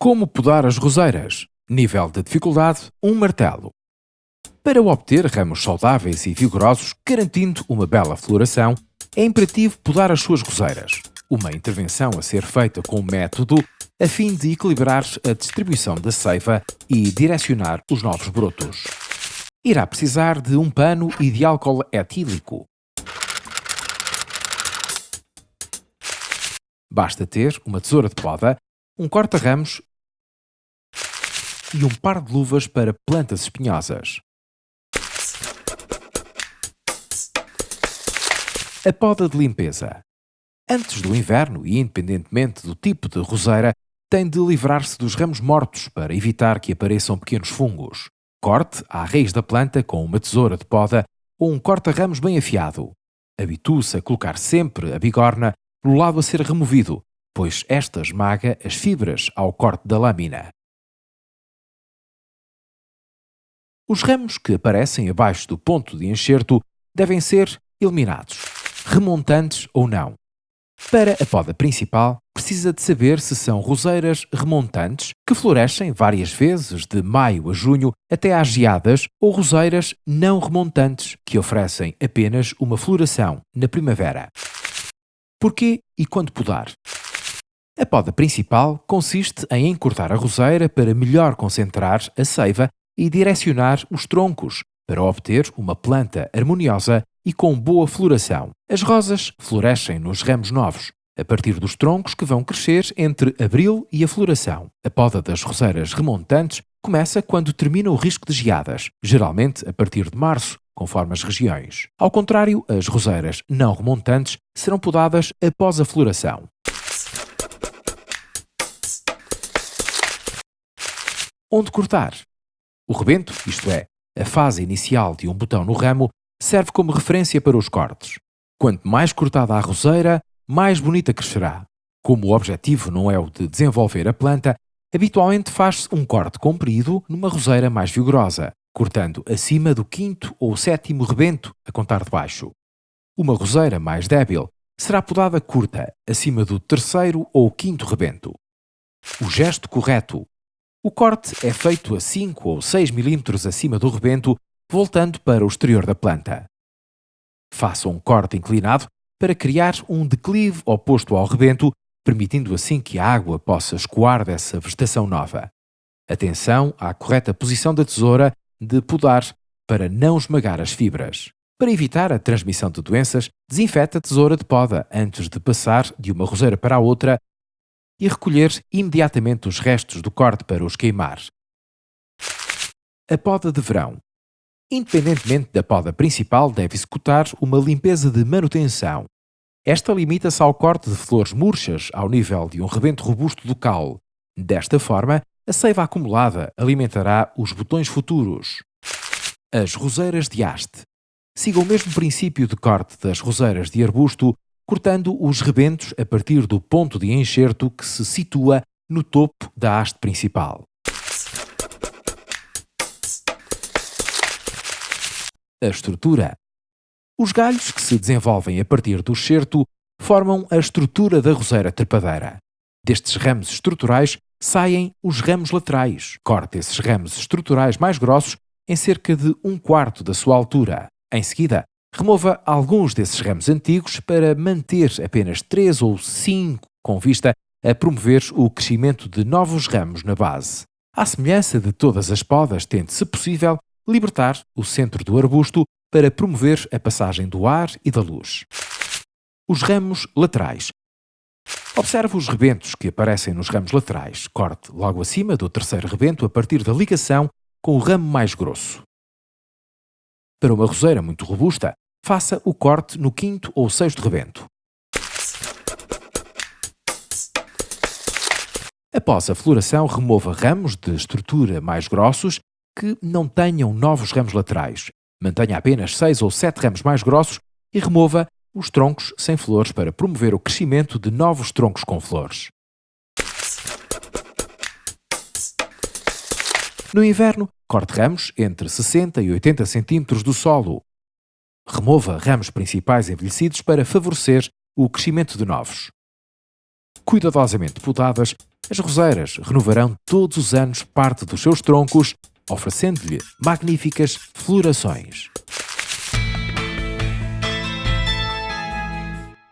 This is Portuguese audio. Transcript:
Como podar as roseiras? Nível de dificuldade: um martelo. Para obter ramos saudáveis e vigorosos, garantindo uma bela floração, é imperativo podar as suas roseiras. Uma intervenção a ser feita com método a fim de equilibrar a distribuição da seiva e direcionar os novos brotos. Irá precisar de um pano e de álcool etílico. Basta ter uma tesoura de poda, um corta-ramos e um par de luvas para plantas espinhosas. A poda de limpeza. Antes do inverno e independentemente do tipo de roseira, tem de livrar-se dos ramos mortos para evitar que apareçam pequenos fungos. Corte à raiz da planta com uma tesoura de poda ou um corta-ramos bem afiado. Habitue-se a colocar sempre a bigorna no lado a ser removido, pois esta esmaga as fibras ao corte da lâmina. Os ramos que aparecem abaixo do ponto de enxerto devem ser eliminados, remontantes ou não. Para a poda principal, precisa de saber se são roseiras remontantes, que florescem várias vezes de maio a junho até às geadas, ou roseiras não remontantes, que oferecem apenas uma floração na primavera. Porquê e quando podar? A poda principal consiste em encurtar a roseira para melhor concentrar a seiva e direcionar os troncos para obter uma planta harmoniosa e com boa floração. As rosas florescem nos ramos novos, a partir dos troncos que vão crescer entre abril e a floração. A poda das roseiras remontantes começa quando termina o risco de geadas, geralmente a partir de março, conforme as regiões. Ao contrário, as roseiras não remontantes serão podadas após a floração. Onde cortar? O rebento, isto é, a fase inicial de um botão no ramo, serve como referência para os cortes. Quanto mais cortada a roseira, mais bonita crescerá. Como o objetivo não é o de desenvolver a planta, habitualmente faz-se um corte comprido numa roseira mais vigorosa, cortando acima do quinto ou sétimo rebento, a contar de baixo. Uma roseira mais débil será podada curta, acima do terceiro ou quinto rebento. O gesto correto o corte é feito a 5 ou 6 mm acima do rebento, voltando para o exterior da planta. Faça um corte inclinado para criar um declive oposto ao rebento, permitindo assim que a água possa escoar dessa vegetação nova. Atenção à correta posição da tesoura de podar para não esmagar as fibras. Para evitar a transmissão de doenças, desinfete a tesoura de poda antes de passar de uma roseira para a outra e recolher imediatamente os restos do corte para os queimar. A poda de verão. Independentemente da poda principal, deve executar uma limpeza de manutenção. Esta limita-se ao corte de flores murchas ao nível de um rebento robusto do caule. Desta forma, a seiva acumulada alimentará os botões futuros. As roseiras de haste. Siga o mesmo princípio de corte das roseiras de arbusto cortando os rebentos a partir do ponto de enxerto que se situa no topo da haste principal. A estrutura. Os galhos que se desenvolvem a partir do excerto formam a estrutura da roseira trepadeira. Destes ramos estruturais saem os ramos laterais. Corte esses ramos estruturais mais grossos em cerca de um quarto da sua altura. Em seguida, Remova alguns desses ramos antigos para manter apenas três ou cinco com vista a promover o crescimento de novos ramos na base. À semelhança de todas as podas, tente, se possível, libertar o centro do arbusto para promover a passagem do ar e da luz. Os ramos laterais. Observe os rebentos que aparecem nos ramos laterais. Corte logo acima do terceiro rebento a partir da ligação com o ramo mais grosso. Para uma roseira muito robusta, faça o corte no quinto ou sexto rebento. Após a floração, remova ramos de estrutura mais grossos que não tenham novos ramos laterais. Mantenha apenas seis ou sete ramos mais grossos e remova os troncos sem flores para promover o crescimento de novos troncos com flores. No inverno, corte ramos entre 60 e 80 cm do solo. Remova ramos principais envelhecidos para favorecer o crescimento de novos. Cuidadosamente podadas, As roseiras renovarão todos os anos parte dos seus troncos, oferecendo-lhe magníficas florações.